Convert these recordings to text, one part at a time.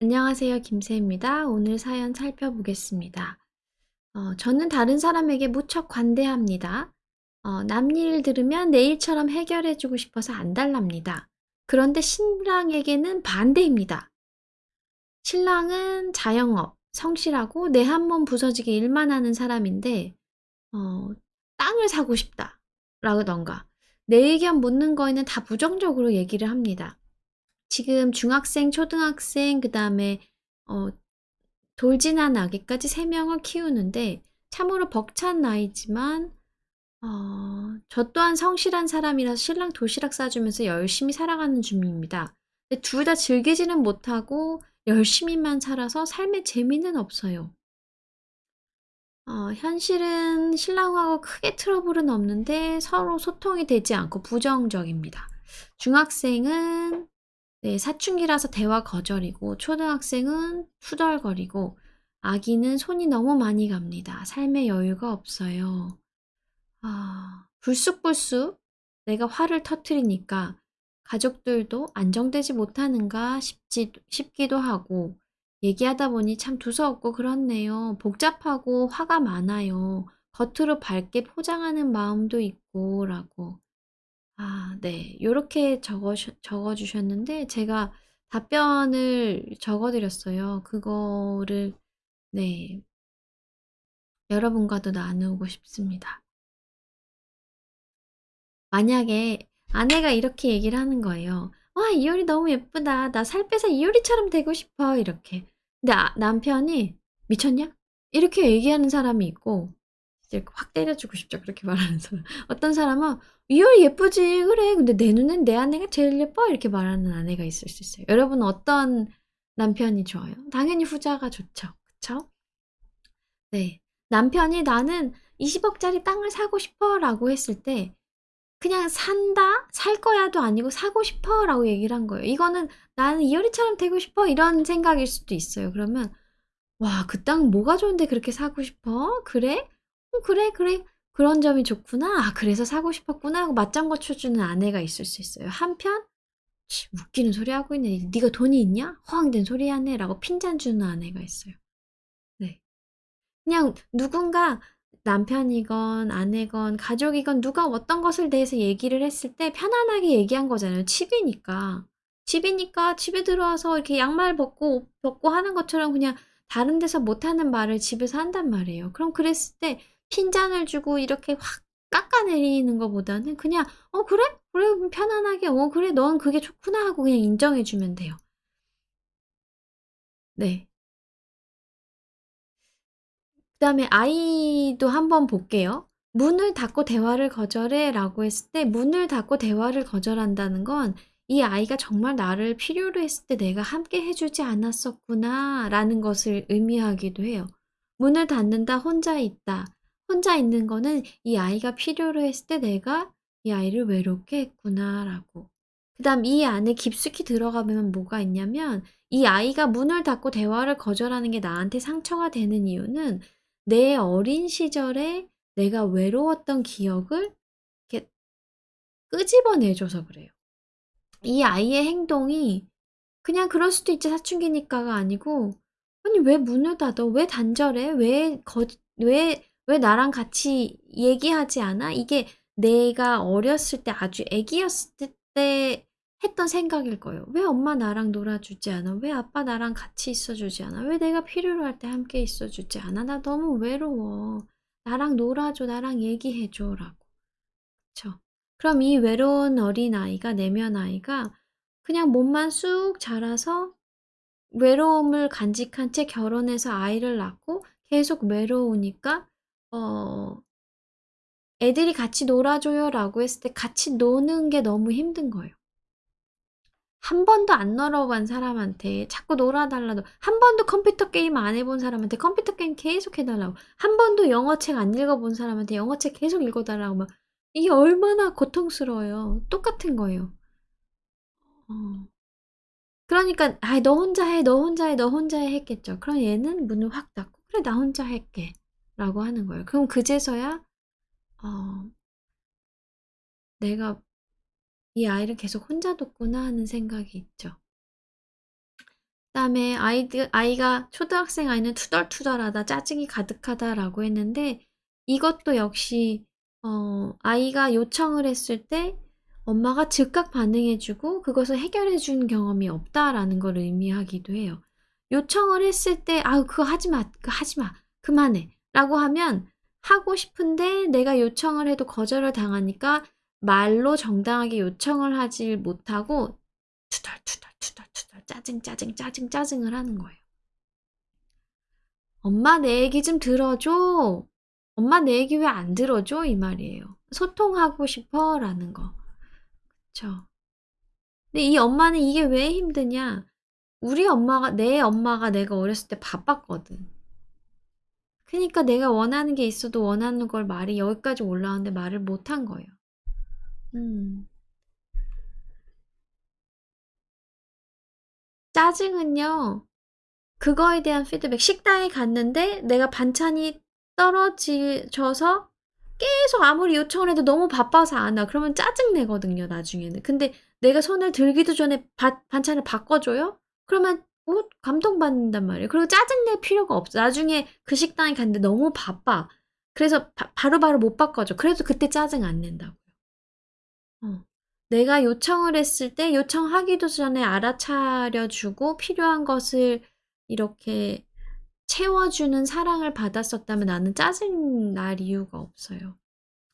안녕하세요. 김새입니다. 오늘 사연 살펴보겠습니다. 어, 저는 다른 사람에게 무척 관대합니다. 어, 남 일 들으면 내 일처럼 해결해주고 싶어서 안달납니다. 그런데 신랑에게는 반대입니다. 신랑은 자영업, 성실하고 내 한 몸 부서지게 일만 하는 사람인데 어, 땅을 사고 싶다 라던가 내 의견 묻는 거에는 다 부정적으로 얘기를 합니다. 지금 중학생, 초등학생, 그 다음에 어, 돌진한 아기까지 3명을 키우는데 참으로 벅찬 나이지만 어, 저 또한 성실한 사람이라서 신랑 도시락 싸주면서 열심히 살아가는 중입니다. 둘 다 즐기지는 못하고 열심히만 살아서 삶의 재미는 없어요. 어, 현실은 신랑하고 크게 트러블은 없는데 서로 소통이 되지 않고 부정적입니다. 중학생은 네, 사춘기라서 대화 거절이고 초등학생은 투덜거리고 아기는 손이 너무 많이 갑니다. 삶의 여유가 없어요. 아, 불쑥불쑥 내가 화를 터트리니까 가족들도 안정되지 못하는가 싶지, 싶기도 하고 얘기하다 보니 참 두서없고 그렇네요. 복잡하고 화가 많아요. 겉으로 밝게 포장하는 마음도 있고 라고 아 네. 요렇게 적어 적어 주셨는데 제가 답변을 적어 드렸어요. 그거를 네. 여러분과도 나누고 싶습니다. 만약에 아내가 이렇게 얘기를 하는 거예요. "와 이효리 너무 예쁘다. 나 살 빼서 이효리처럼 되고 싶어." 이렇게. 근데 아 남편이 "미쳤냐?" 이렇게 얘기하는 사람이 있고 이제 확 때려주고 싶죠. 그렇게 말하는 사람. 어떤 사람은 "이효리 예쁘지. 그래. 근데 내 눈엔 내 아내가 제일 예뻐." 이렇게 말하는 아내가 있을 수 있어요. 여러분은 어떤 남편이 좋아요? 당연히 후자가 좋죠. 그쵸? 네. 남편이 "나는 20억 짜리 땅을 사고 싶어."라고 했을 때 그냥 "산다. 살 거야."도 아니고 "사고 싶어."라고 얘기를 한 거예요. 이거는 '나는 이효리처럼 되고 싶어.' 이런 생각일 수도 있어요. 그러면 "와 그 땅 뭐가 좋은데 그렇게 사고 싶어? 그래? 어 그래, 그래. 그런 점이 좋구나. 아 그래서 사고 싶었구나." 하고 맞장구 쳐 주는 아내가 있을 수 있어요. 한편 "치 웃기는 소리 하고 있네. 네가 돈이 있냐? 허황된 소리 하네."라고 핀잔 주는 아내가 있어요. 네. 그냥 누군가 남편이건 아내건 가족이건 누가 어떤 것을 대해서 얘기를 했을 때 편안하게 얘기한 거잖아요. 집이니까. 집이니까 집에 들어와서 이렇게 양말 벗고 옷 벗고 하는 것처럼 그냥 다른 데서 못하는 말을 집에서 한단 말이에요. 그럼 그랬을 때 핀잔을 주고 이렇게 확 깎아내리는 것보다는 그냥 "어 그래? 그래 편안하게 어 그래 넌 그게 좋구나." 하고 그냥 인정해 주면 돼요. 네. 그 다음에 아이도 한번 볼게요. "문을 닫고 대화를 거절해."라고 했을 때 문을 닫고 대화를 거절한다는 건 이 아이가 정말 나를 필요로 했을 때 '내가 함께 해 주지 않았었구나.'라는 것을 의미하기도 해요. 문을 닫는다, 혼자 있다. 혼자 있는 거는 이 아이가 필요로 했을 때 '내가 이 아이를 외롭게 했구나.'라고. 그 다음 이 안에 깊숙이 들어가면 뭐가 있냐면 이 아이가 문을 닫고 대화를 거절하는 게 나한테 상처가 되는 이유는 내 어린 시절에 내가 외로웠던 기억을 이렇게 끄집어내 줘서 그래요. 이 아이의 행동이 그냥 그럴 수도 있지 사춘기니까가 아니고 '아니 왜 문을 닫아? 왜 단절해? 왜 거 왜 왜 나랑 같이 얘기하지 않아?' 이게 내가 어렸을 때 아주 애기였을 때 했던 생각일 거예요. '왜 엄마 나랑 놀아 주지 않아? 왜 아빠 나랑 같이 있어 주지 않아? 왜 내가 필요로 할 때 함께 있어 주지 않아? 나 너무 외로워. 나랑 놀아 줘. 나랑 얘기해 줘.'라고. 그쵸. 그럼 이 외로운 어린아이가 내면 아이가 그냥 몸만 쑥 자라서 외로움을 간직한 채 결혼해서 아이를 낳고 계속 외로우니까 어 "애들이 같이 놀아 줘요."라고 했을 때 같이 노는 게 너무 힘든 거예요. 한 번도 안 놀아본 사람한테 자꾸 놀아 달라고 한 번도 컴퓨터 게임 안 해본 사람한테 컴퓨터 게임 계속 해 달라고 한 번도 영어책 안 읽어 본 사람한테 영어책 계속 읽어 달라고 막 이게 얼마나 고통스러워요. 똑같은 거예요. 어. 그러니까 '아이 너 혼자 해. 너 혼자 해. 너 혼자 해.' 했겠죠. 그럼 얘는 문을 확 닫고 '그래 나 혼자 할게.' 라고 하는 거예요. 그럼 그제서야 어 '내가 이 아이를 계속 혼자 뒀구나.' 하는 생각이 있죠. 그다음에 아이가 초등학생 아이는 투덜투덜하다, 짜증이 가득하다라고 했는데 이것도 역시 어 아이가 요청을 했을 때 엄마가 즉각 반응해 주고 그것을 해결해 준 경험이 없다라는 걸 의미하기도 해요. 요청을 했을 때 "아우 그거 하지 마. 그거 하지 마. 그만해." 라고 하면 하고 싶은데 내가 요청을 해도 거절을 당하니까 말로 정당하게 요청을 하지 못하고 투덜투덜투덜투덜 짜증 짜증 짜증 짜증을 하는 거예요. "엄마 내 얘기 좀 들어줘. 엄마 내 얘기 왜 안 들어줘?" 이 말이에요. "소통하고 싶어."라는 거. 그쵸. 근데 이 엄마는 이게 왜 힘드냐? 우리 엄마가 내 엄마가 내가 어렸을 때 바빴거든. 그니까 내가 원하는 게 있어도 원하는 걸 말이 여기까지 올라왔는데 말을 못한 거예요. 음. 짜증은요. 그거에 대한 피드백. 식당에 갔는데 내가 반찬이 떨어져서 계속 아무리 요청을 해도 너무 바빠서 안 와. 그러면 짜증 내거든요, 나중에는. 근데 내가 손을 들기도 전에 바, 반찬을 바꿔줘요? 그러면 어, 감동받는단 말이에요. 그리고 짜증낼 필요가 없어. 나중에 그 식당에 갔는데 너무 바빠. 그래서 바, 바로 바로 못 바꿔줘. 그래도 그때 짜증 안 낸다고요. 어. 내가 요청을 했을 때 요청하기도 전에 알아차려주고 필요한 것을 이렇게 채워주는 사랑을 받았었다면 나는 짜증 날 이유가 없어요.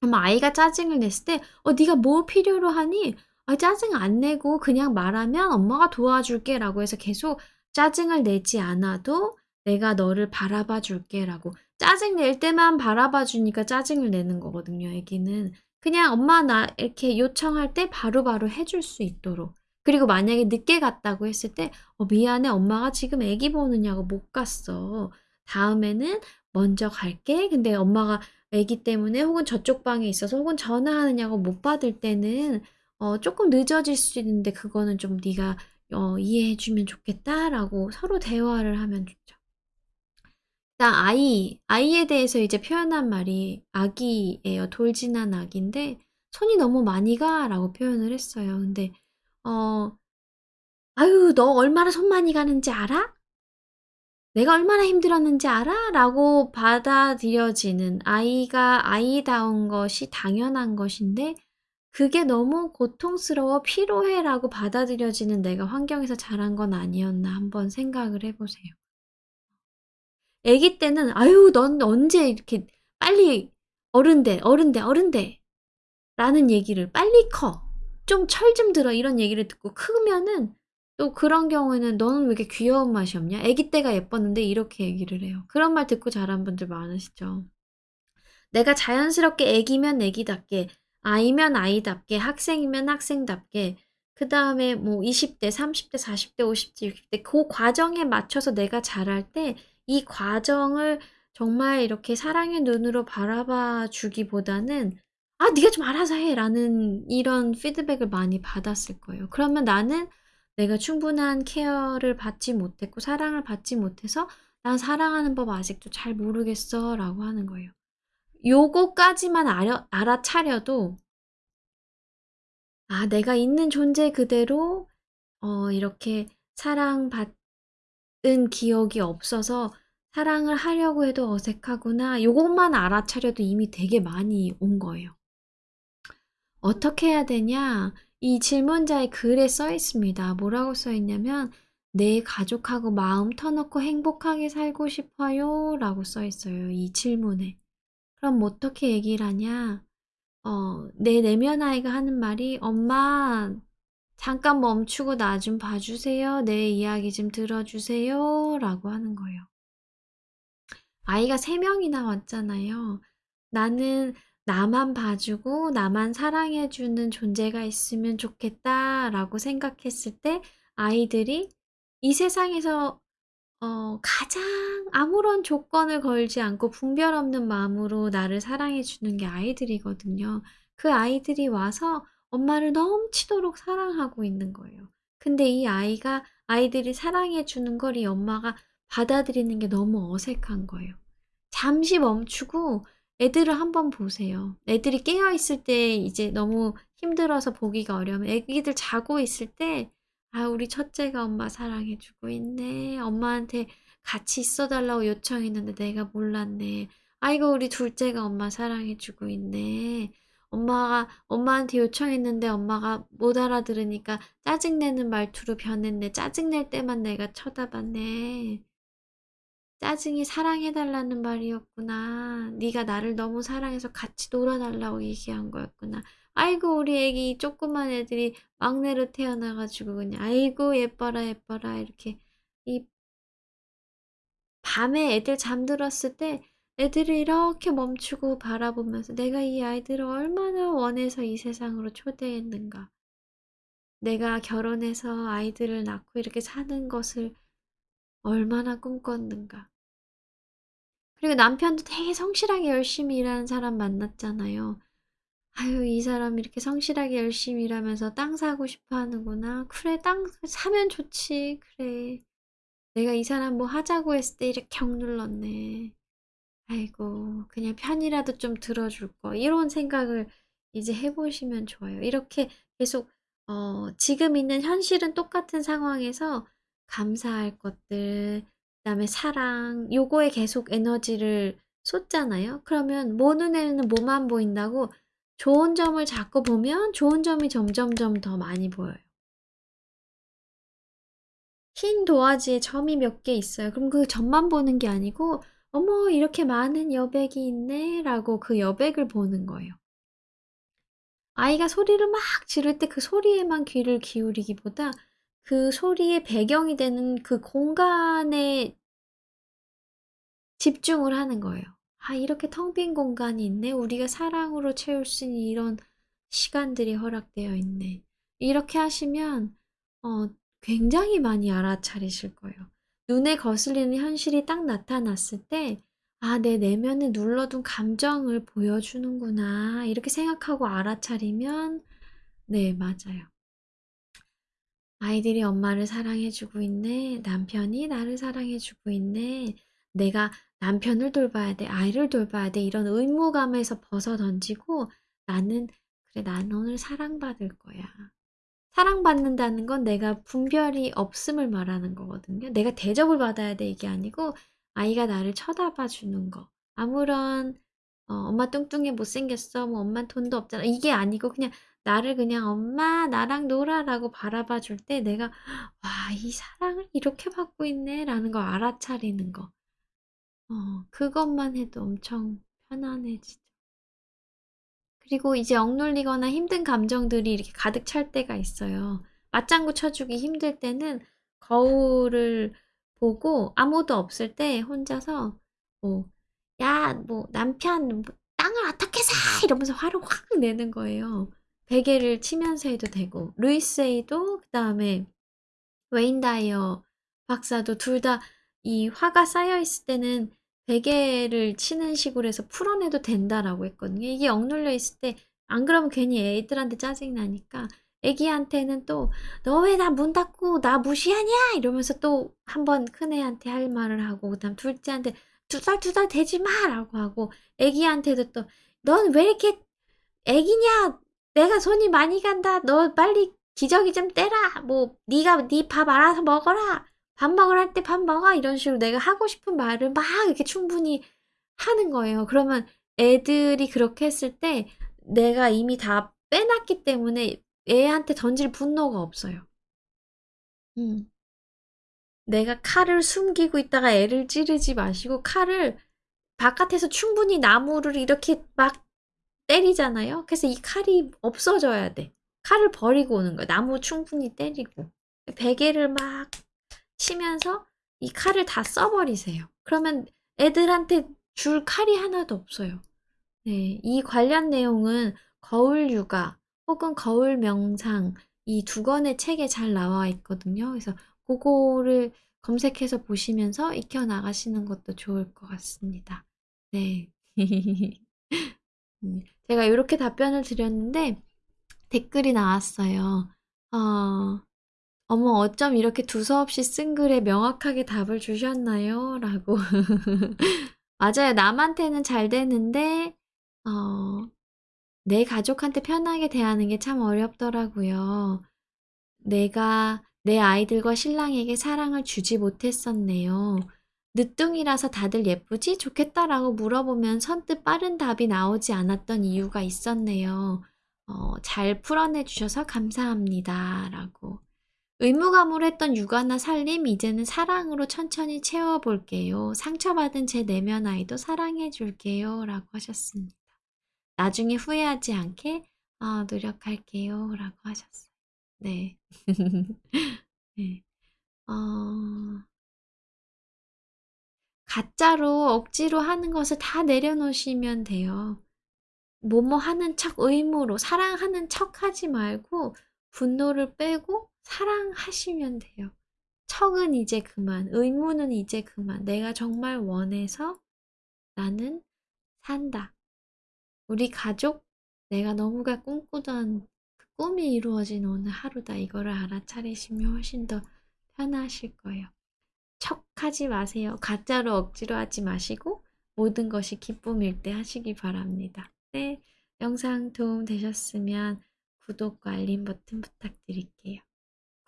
아마 아이가 짜증을 냈을 때, 어, 네가 뭐 필요로 하니? 아, 짜증 안 내고 그냥 말하면 엄마가 도와줄게 라고 해서 계속 짜증을 내지 않아도 내가 너를 바라봐 줄게 라고 짜증 낼 때만 바라봐 주니까 짜증을 내는 거거든요, 애기는. 그냥 엄마 나 이렇게 요청할 때 바로 바로 해줄 수 있도록. 그리고 만약에 늦게 갔다고 했을 때, 어, 미안해. 엄마가 지금 애기 보느냐고 못 갔어. 다음에는 먼저 갈게. 근데 엄마가 애기 때문에 혹은 저쪽 방에 있어서 혹은 전화하느냐고 못 받을 때는 어, 조금 늦어질 수 있는데 그거는 좀 네가 어, 이해해 주면 좋겠다라고 서로 대화를 하면 좋죠. 일단 아이, 아이에 대해서 이제 표현한 말이 아기예요. 돌진한 아기인데 손이 너무 많이 가라고 표현을 했어요. 근데 어 "아유 너 얼마나 손 많이 가는지 알아? 내가 얼마나 힘들었는지 알아?" 라고 받아들여지는 아이가 아이다운 것이 당연한 것인데 그게 너무 고통스러워 피로해 라고 받아들여지는 내가 환경에서 자란 건 아니었나 한번 생각을 해 보세요. 아기 때는 "아유 넌 언제 이렇게 빨리 어른 돼, 어른 돼, 어른 돼." 라는 얘기를 "빨리 커. 좀 철좀 들어." 이런 얘기를 듣고 크면은 또 그런 경우에는 "너는 왜 이렇게 귀여운 맛이 없냐? 아기 때가 예뻤는데." 이렇게 얘기를 해요. 그런 말 듣고 자란 분들 많으시죠. 내가 자연스럽게 아기면 아기답게, 아이면 아이답게, 학생이면 학생답게 그 다음에 뭐 20 대, 30 대, 40 대, 50 대, 60대 그 과정에 맞춰서 내가 자랄 때 이 과정을 정말 이렇게 사랑의 눈으로 바라봐 주기보다는 "아 네가 좀 알아서 해."라는 이런 피드백을 많이 받았을 거예요. 그러면 나는 내가 충분한 케어를 받지 못했고 사랑을 받지 못해서 "난 사랑하는 법 아직도 잘 모르겠어."라고 하는 거예요. 요거까지만 알아 알아차려도 아 내가 있는 존재 그대로 어 이렇게 사랑받은 기억이 없어서 '사랑을 하려고 해도 어색하구나.' 요것만 알아차려도 이미 되게 많이 온 거예요. 어떻게 해야 되냐? 이 질문자의 글에 써 있습니다. 뭐라고 써 있냐면 "내 가족하고 마음 터놓고 행복하게 살고 싶어요."라고 써 있어요, 이 질문에. 그럼 어떻게 얘기를 하냐? 어 내 내면 아이가 하는 말이 "엄마 잠깐 멈추고 나 좀 봐 주세요. 내 이야기 좀 들어 주세요."라고 하는 거예요. 아이가 3 명이나 왔잖아요. 나는 나만 봐주고 나만 사랑해 주는 존재가 있으면 좋겠다 라고 생각했을 때 아이들이 이 세상에서 어 가장 아무런 조건을 걸지 않고 분별 없는 마음으로 나를 사랑해 주는 게 아이들이거든요. 그 아이들이 와서 엄마를 넘치도록 사랑하고 있는 거예요. 근데 이 아이가 아이들이 사랑해 주는 걸 이 엄마가 받아들이는 게 너무 어색한 거예요. 잠시 멈추고 애들을 한번 보세요. 애들이 깨어 있을 때 이제 너무 힘들어서 보기가 어려우면 애기들 자고 있을 때 아, 우리 첫째가 엄마 사랑해 주고 있네. 엄마한테 같이 있어 달라고 요청했는데 내가 몰랐네. 아이고, 우리 둘째가 엄마 사랑해 주고 있네. 엄마가 엄마한테 요청했는데 엄마가 못 알아들으니까 짜증내는 말투로 변했네. 짜증낼 때만 내가 쳐다봤네. 짜증이 사랑해달라는 말이었구나. 네가 나를 너무 사랑해서 같이 놀아달라고 얘기한 거였구나. 아이고 우리 애기 조그만 애들이 막내로 태어나가지고 그냥 아이고 예뻐라 예뻐라 이렇게 이 밤에 애들 잠들었을 때 애들을 이렇게 멈추고 바라보면서 내가 이 아이들을 얼마나 원해서 이 세상으로 초대했는가. 내가 결혼해서 아이들을 낳고 이렇게 사는 것을 얼마나 꿈꿨는가. 그리고 남편도 되게 성실하게 열심히 일하는 사람 만났잖아요. 아유, 이 사람 이렇게 성실하게 열심히 일하면서 땅 사고 싶어 하는구나. 그래, 땅 사면 좋지. 그래. 내가 이 사람 뭐 하자고 했을 때 이렇게 경 눌렀네. 아이고, 그냥 편이라도 좀 들어줄 거. 이런 생각을 이제 해보시면 좋아요. 이렇게 계속, 어, 지금 있는 현실은 똑같은 상황에서 감사할 것들, 그 다음에 사랑, 요거에 계속 에너지를 쏟잖아요. 그러면 뭐 눈에는 뭐만 보인다고 좋은 점을 자꾸 보면 좋은 점이 점점점 더 많이 보여요. 흰 도화지에 점이 몇 개 있어요. 그럼 그 점만 보는 게 아니고 어머 이렇게 많은 여백이 있네 라고 그 여백을 보는 거예요. 아이가 소리를 막 지를 때 그 소리에만 귀를 기울이기보다 그 소리의 배경이 되는 그 공간에 집중을 하는 거예요. 아, 이렇게 텅 빈 공간이 있네. 우리가 사랑으로 채울 수 있는 이런 시간들이 허락되어 있네. 이렇게 하시면 어, 굉장히 많이 알아차리실 거예요. 눈에 거슬리는 현실이 딱 나타났을 때, 아, 내 내면에 눌러둔 감정을 보여주는구나. 이렇게 생각하고 알아차리면, 네, 맞아요. 아이들이 엄마를 사랑해주고 있네. 남편이 나를 사랑해주고 있네. 내가 남편을 돌봐야 돼. 아이를 돌봐야 돼. 이런 의무감에서 벗어 던지고 나는, 그래, 나는 오늘 사랑받을 거야. 사랑받는다는 건 내가 분별이 없음을 말하는 거거든요. 내가 대접을 받아야 돼. 이게 아니고 아이가 나를 쳐다봐 주는 거. 아무런 어, 엄마 뚱뚱해 못생겼어. 뭐 엄마 돈도 없잖아. 이게 아니고 그냥 나를 그냥 엄마 나랑 놀아라고 바라봐 줄 때 내가 와, 이 사랑을 이렇게 받고 있네 라는 걸 알아차리는 거. 어, 그것만 해도 엄청 편안해지죠. 그리고 이제 억눌리거나 힘든 감정들이 이렇게 가득 찰 때가 있어요. 맞장구 쳐주기 힘들 때는 거울을 보고 아무도 없을 때 혼자서 뭐, 야, 뭐, 남편, 뭐 땅을 어떻게 사! 이러면서 화를 확 내는 거예요. 베개를 치면서 해도 되고, 루이스 에이도, 그 다음에 웨인 다이어 박사도 둘 다 이 화가 쌓여 있을 때는 베개를 치는 식으로 해서 풀어내도 된다라고 했거든요. 이게 억눌려 있을 때 안 그러면 괜히 애들한테 짜증 나니까 애기한테는 또 너 왜 나 문 닫고 나 무시하냐? 이러면서 또 한 번 큰애한테 할 말을 하고 그다음 둘째한테 두살두살 되지 마라고 하고 애기한테도 또 넌 왜 이렇게 애기냐? 내가 손이 많이 간다. 너 빨리 기저귀 좀 떼라. 뭐 네가 네 밥 알아서 먹어라 밥 먹으러 할때밥 먹어 이런 식으로 내가 하고 싶은 말을 막 이렇게 충분히 하는 거예요. 그러면 애들이 그렇게 했을 때 내가 이미 다 빼놨기 때문에 애한테 던질 분노가 없어요. 음. 내가 칼을 숨기고 있다가 애를 찌르지 마시고 칼을 바깥에서 충분히 나무를 이렇게 막 때리잖아요. 그래서 이 칼이 없어져야 돼. 칼을 버리고 오는 거야. 나무 충분히 때리고. 베개를 막 치면서 이 칼을 다 써버리세요. 그러면 애들한테 줄 칼이 하나도 없어요. 네, 이 관련 내용은 거울 육아 혹은 거울 명상 이 두 권의 책에 잘 나와 있거든요. 그래서 그거를 검색해서 보시면서 익혀 나가시는 것도 좋을 것 같습니다. 네. 음, 제가 이렇게 답변을 드렸는데 댓글이 나왔어요. 어, 어머, 어쩜 이렇게 두서없이 쓴 글에 명확하게 답을 주셨나요? 라고. 맞아요. 남한테는 잘 되는데, 어, 내 가족한테 편하게 대하는 게 참 어렵더라고요. 내가 내 아이들과 신랑에게 사랑을 주지 못했었네요. 늦둥이라서 다들 예쁘지? 좋겠다라고 물어보면 선뜻 빠른 답이 나오지 않았던 이유가 있었네요. 어, 잘 풀어내 주셔서 감사합니다. 라고. 의무감으로 했던 육아나 살림, 이제는 사랑으로 천천히 채워볼게요. 상처받은 제 내면 아이도 사랑해줄게요. 라고 하셨습니다. 나중에 후회하지 않게 어, 노력할게요. 라고 하셨어요. 네. 네. 어... 가짜로 억지로 하는 것을 다 내려놓으시면 돼요. 뭐뭐 하는 척 의무로 사랑하는 척 하지 말고 분노를 빼고 사랑하시면 돼요. 척은 이제 그만, 의무는 이제 그만. 내가 정말 원해서 나는 산다. 우리 가족, 내가 너무가 꿈꾸던 그 꿈이 이루어진 오늘 하루다. 이거를 알아차리시면 훨씬 더 편하실 거예요. 척하지 마세요. 가짜로 억지로 하지 마시고 모든 것이 기쁨일 때 하시기 바랍니다. 네, 영상 도움 되셨으면 구독과 알림 버튼 부탁드릴게요.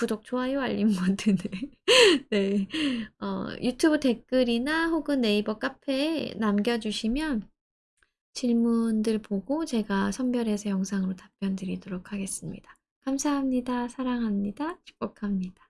구독, 좋아요, 알림 버튼을 네, 어, 유튜브 댓글이나 혹은 네이버 카페에 남겨주시면 질문들 보고 제가 선별해서 영상으로 답변 드리도록 하겠습니다. 감사합니다. 사랑합니다. 축복합니다.